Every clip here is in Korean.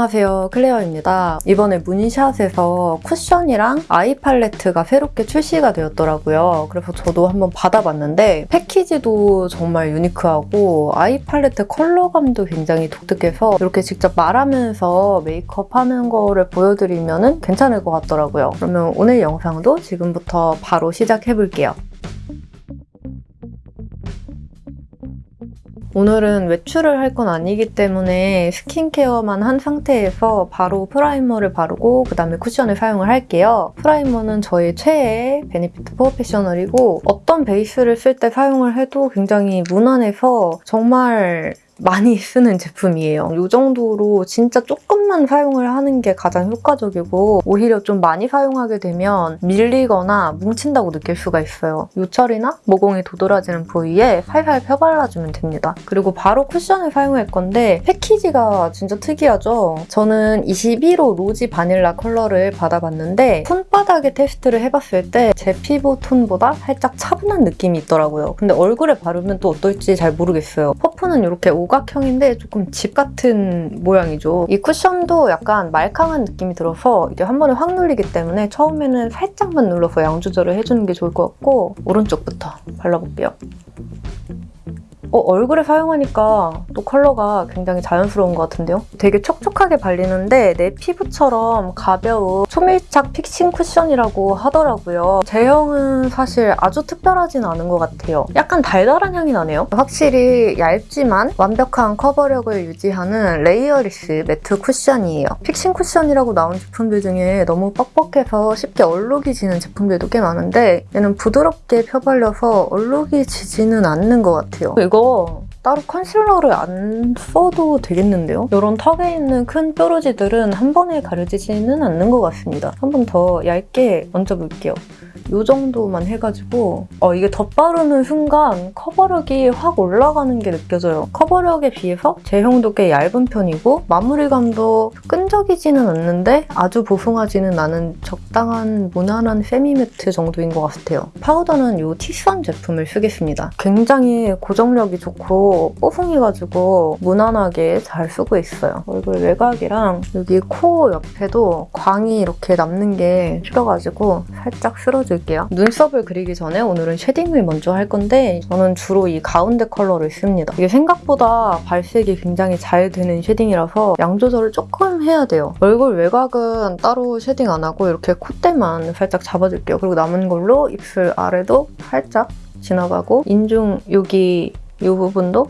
안녕하세요 클레어입니다. 이번에 문샷에서 쿠션이랑 아이 팔레트가 새롭게 출시가 되었더라고요. 그래서 저도 한번 받아봤는데 패키지도 정말 유니크하고 아이 팔레트 컬러감도 굉장히 독특해서 이렇게 직접 말하면서 메이크업 하는 거를 보여드리면 괜찮을 것 같더라고요. 그러면 오늘 영상도 지금부터 바로 시작해볼게요. 오늘은 외출을 할 건 아니기 때문에 스킨케어만 한 상태에서 바로 프라이머를 바르고 그 다음에 쿠션을 사용을 할게요. 프라이머는 저의 최애 베네피트 프로페셔널이고 어떤 베이스를 쓸 때 사용을 해도 굉장히 무난해서 정말 많이 쓰는 제품이에요. 이 정도로 진짜 조금만 사용을 하는 게 가장 효과적이고 오히려 좀 많이 사용하게 되면 밀리거나 뭉친다고 느낄 수가 있어요. 요철이나 모공이 도드라지는 부위에 살살 펴발라주면 됩니다. 그리고 바로 쿠션을 사용할 건데 패키지가 진짜 특이하죠? 저는 21호 rosy vanilla 컬러를 받아봤는데 손바닥에 테스트를 해봤을 때 제 피부 톤보다 살짝 차분한 느낌이 있더라고요. 근데 얼굴에 바르면 또 어떨지 잘 모르겠어요. 퍼프는 이렇게 오 각형인데 조금 집 같은 모양이죠. 이 쿠션도 약간 말캉한 느낌이 들어서 이게 한 번에 확 눌리기 때문에 처음에는 살짝만 눌러서 양 조절을 해주는 게 좋을 것 같고 오른쪽부터 발라볼게요. 어, 얼굴에 사용하니까 또 컬러가 굉장히 자연스러운 것 같은데요? 되게 촉촉하게 발리는데 내 피부처럼 가벼운 초밀착 fixing 쿠션이라고 하더라고요. 제형은 사실 아주 특별하진 않은 것 같아요. 약간 달달한 향이 나네요. 확실히 얇지만 완벽한 커버력을 유지하는 layerless matte 쿠션이에요. fixing 쿠션이라고 나온 제품들 중에 너무 뻑뻑해서 쉽게 얼룩이 지는 제품들도 꽤 많은데 얘는 부드럽게 펴발려서 얼룩이 지지는 않는 것 같아요. 이거 따로 컨실러를 안 써도 되겠는데요? 이런 턱에 있는 큰 뾰루지들은 한 번에 가려지지는 않는 것 같습니다. 한 번 더 얇게 얹어볼게요. 이 정도만 해가지고 어, 이게 덧바르는 순간 커버력이 확 올라가는 게 느껴져요. 커버력에 비해서 제형도 꽤 얇은 편이고 마무리감도 끈적이지는 않는데 아주 보송하지는 않은 적당한 무난한 세미매트 정도인 것 같아요. 파우더는 이 티선 제품을 쓰겠습니다. 굉장히 고정력이 좋고 뽀송해가지고 무난하게 잘 쓰고 있어요. 얼굴 외곽이랑 여기 코 옆에도 광이 이렇게 남는 게 싫어가지고 살짝 쓸어줄 게요. 눈썹을 그리기 전에 오늘은 shading을 먼저 할 건데 저는 주로 이 가운데 컬러를 씁니다. 이게 생각보다 발색이 굉장히 잘 되는 shading이라서 양 조절을 조금 해야 돼요. 얼굴 외곽은 따로 shading 안 하고 이렇게 콧대만 살짝 잡아줄게요. 그리고 남은 걸로 입술 아래도 살짝 지나가고 인중 여기 이 부분도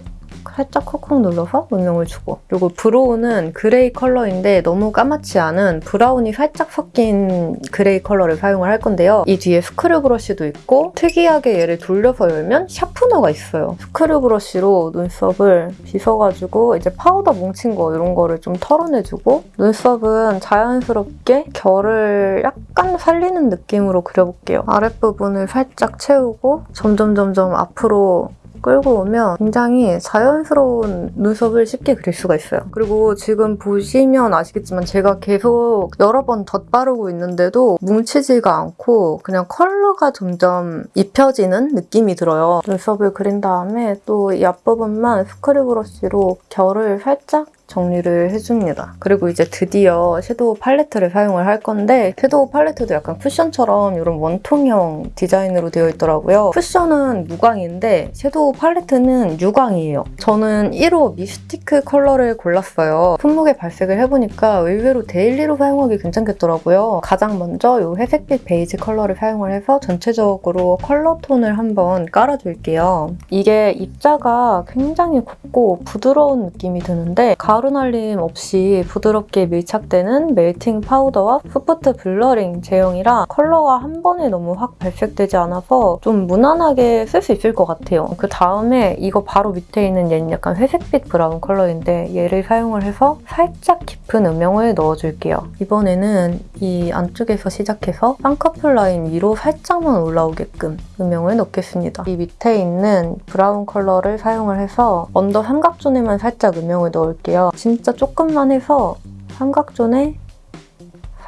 살짝 콕콕 눌러서 음영을 주고 그리고 brow는 그레이 컬러인데 너무 까맣지 않은 브라운이 살짝 섞인 그레이 컬러를 사용을 할 건데요. 이 뒤에 screw brush도 있고 특이하게 얘를 돌려서 열면 sharpener가 있어요. screw brush로 눈썹을 빗어가지고 이제 파우더 뭉친 거 이런 거를 좀 털어내주고 눈썹은 자연스럽게 결을 약간 살리는 느낌으로 그려볼게요. 아랫부분을 살짝 채우고 점점 점점 앞으로 끌고 오면 굉장히 자연스러운 눈썹을 쉽게 그릴 수가 있어요. 그리고 지금 보시면 아시겠지만 제가 계속 여러 번 덧바르고 있는데도 뭉치지가 않고 그냥 컬러가 점점 입혀지는 느낌이 들어요. 눈썹을 그린 다음에 또 이 앞부분만 screw brush로 결을 살짝 정리를 해줍니다. 그리고 이제 드디어 섀도우 팔레트를 사용을 할 건데 섀도우 팔레트도 약간 쿠션처럼 이런 원통형 디자인으로 되어 있더라고요. 쿠션은 무광인데 섀도우 팔레트는 유광이에요. 저는 1호 mystique 컬러를 골랐어요. 손목에 발색을 해보니까 의외로 데일리로 사용하기 괜찮겠더라고요. 가장 먼저 이 회색빛 베이지 컬러를 사용을 해서 전체적으로 컬러 톤을 한번 깔아줄게요. 이게 입자가 굉장히 곱고 부드러운 느낌이 드는데 가루날림 없이 부드럽게 밀착되는 melting powder와 soft blurring 제형이라 컬러가 한 번에 너무 확 발색되지 않아서 좀 무난하게 쓸 수 있을 것 같아요. 그 다음에 이거 바로 밑에 있는 얘는 약간 회색빛 브라운 컬러인데 얘를 사용을 해서 살짝 깊은 음영을 넣어줄게요. 이번에는 이 안쪽에서 시작해서 쌍꺼풀 라인 위로 살짝만 올라오게끔 음영을 넣겠습니다. 이 밑에 있는 브라운 컬러를 사용을 해서 under 삼각존에만 살짝 음영을 넣을게요. 진짜 조금만 해서 삼각존에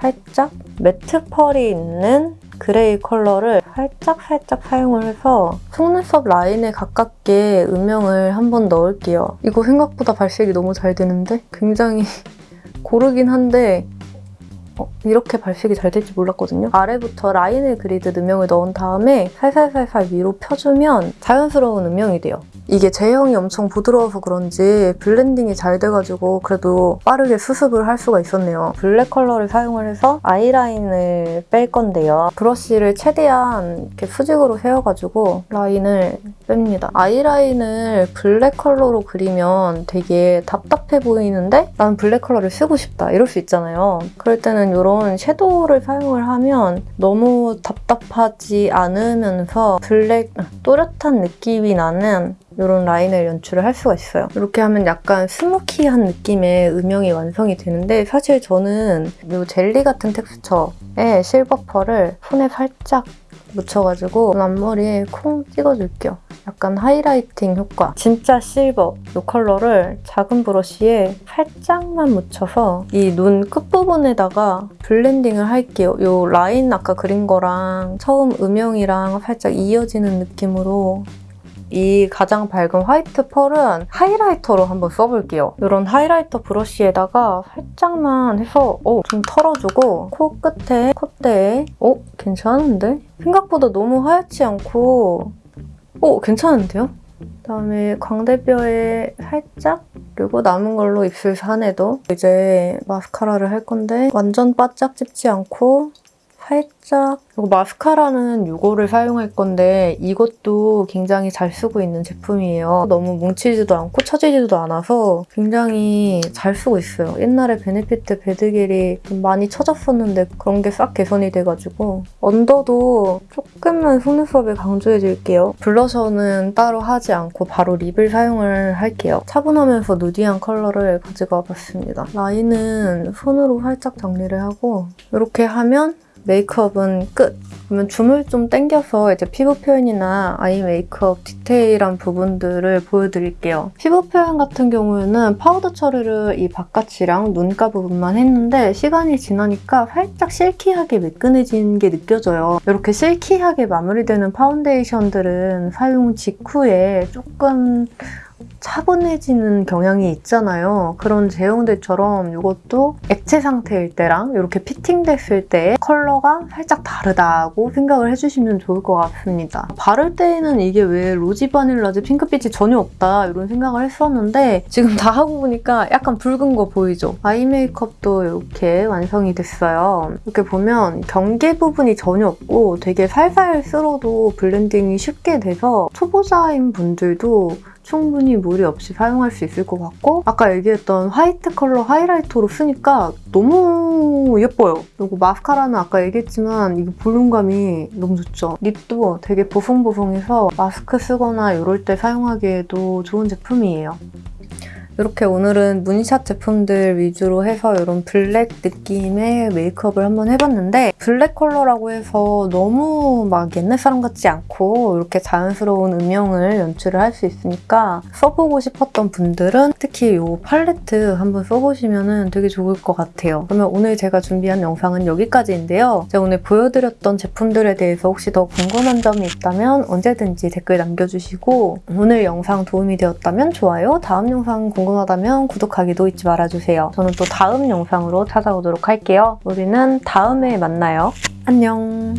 살짝 matte pearl이 있는 그레이 컬러를 살짝 살짝 사용을 해서 속눈썹 라인에 가깝게 음영을 한번 넣을게요. 이거 생각보다 발색이 너무 잘 되는데? 굉장히 고르긴 한데 어, 이렇게 발색이 잘 될지 몰랐거든요. 아래부터 라인을 그리듯 음영을 넣은 다음에 살살살살 위로 펴주면 자연스러운 음영이 돼요. 이게 제형이 엄청 부드러워서 그런지 blending이 잘 돼가지고 그래도 빠르게 수습을 할 수가 있었네요. 블랙 컬러를 사용을 해서 아이라인을 뺄 건데요. 브러쉬를 최대한 이렇게 수직으로 세워가지고 라인을 뺍니다. 아이라인을 블랙 컬러로 그리면 되게 답답해 보이는데 난 블랙 컬러를 쓰고 싶다 이럴 수 있잖아요. 그럴 때는 이런 섀도우를 사용을 하면 너무 답답하지 않으면서 블랙 또렷한 느낌이 나는 이런 라인을 연출을 할 수가 있어요. 이렇게 하면 약간 스모키한 느낌의 음영이 완성이 되는데 사실 저는 이 젤리 같은 텍스처의 silver pearl을 손에 살짝 묻혀가지고 앞머리에 콩 찍어줄게요. 약간 highlighting 효과. 진짜 실버 이 컬러를 작은 브러쉬에 살짝만 묻혀서 이 눈 끝부분에다가 blending을 할게요. 이 라인 아까 그린 거랑 처음 음영이랑 살짝 이어지는 느낌으로 이 가장 밝은 white pearl은 하이라이터로 한번 써볼게요. 이런 하이라이터 브러쉬에다가 살짝만 해서 어, 좀 털어주고 코 끝에, 콧대에 어? 괜찮은데? 생각보다 너무 하얗지 않고 어? 괜찮은데요? 그다음에 광대뼈에 살짝 그리고 남은 걸로 입술 산에도 이제 마스카라를 할 건데 완전 바짝 찝지 않고 살짝 그리고 마스카라는 이거를 사용할 건데 이것도 굉장히 잘 쓰고 있는 제품이에요. 너무 뭉치지도 않고 처지지도 않아서 굉장히 잘 쓰고 있어요. 옛날에 베네피트 배드갤이 좀 많이 처졌었는데 그런 게 싹 개선이 돼가지고 언더도 조금만 속눈썹에 강조해줄게요. 블러셔는 따로 하지 않고 바로 립을 사용을 할게요. 차분하면서 누디한 컬러를 가지고 와봤습니다. 라인은 손으로 살짝 정리를 하고 이렇게 하면 메이크업은 끝! 그러면 줌을 좀 당겨서 이제 피부 표현이나 아이 메이크업 디테일한 부분들을 보여드릴게요. 피부 표현 같은 경우에는 파우더 처리를 이 바깥이랑 눈가 부분만 했는데 시간이 지나니까 살짝 실키하게 매끈해진 게 느껴져요. 이렇게 실키하게 마무리되는 파운데이션들은 사용 직후에 조금 차분해지는 경향이 있잖아요. 그런 제형들처럼 이것도 액체 상태일 때랑 이렇게 피팅됐을 때 컬러가 살짝 다르다고 생각을 해주시면 좋을 것 같습니다. 바를 때에는 이게 왜 로지 바닐라지 핑크빛이 전혀 없다 이런 생각을 했었는데 지금 다 하고 보니까 약간 붉은 거 보이죠? 아이 메이크업도 이렇게 완성이 됐어요. 이렇게 보면 경계 부분이 전혀 없고 되게 살살 쓸어도 블렌딩이 쉽게 돼서 초보자인 분들도 충분히 무리 없이 사용할 수 있을 것 같고 아까 얘기했던 화이트 컬러 하이라이터로 쓰니까 너무 예뻐요. 그리고 마스카라는 아까 얘기했지만 이게 볼륨감이 너무 좋죠. 립도 되게 보송보송해서 마스크 쓰거나 이럴 때 사용하기에도 좋은 제품이에요. 이렇게 오늘은 문샷 제품들 위주로 해서 이런 블랙 느낌의 메이크업을 한번 해봤는데 블랙 컬러라고 해서 너무 막 옛날 사람 같지 않고 이렇게 자연스러운 음영을 연출을 할 수 있으니까 써보고 싶었던 분들은 특히 이 팔레트 한번 써보시면 되게 좋을 것 같아요. 그러면 오늘 제가 준비한 영상은 여기까지인데요. 제가 오늘 보여드렸던 제품들에 대해서 혹시 더 궁금한 점이 있다면 언제든지 댓글 남겨주시고 오늘 영상 도움이 되었다면 좋아요, 다음 영상 궁금하다면 구독하기도 잊지 말아주세요. 저는 또 다음 영상으로 찾아오도록 할게요. 우리는 다음에 만나요. 안녕!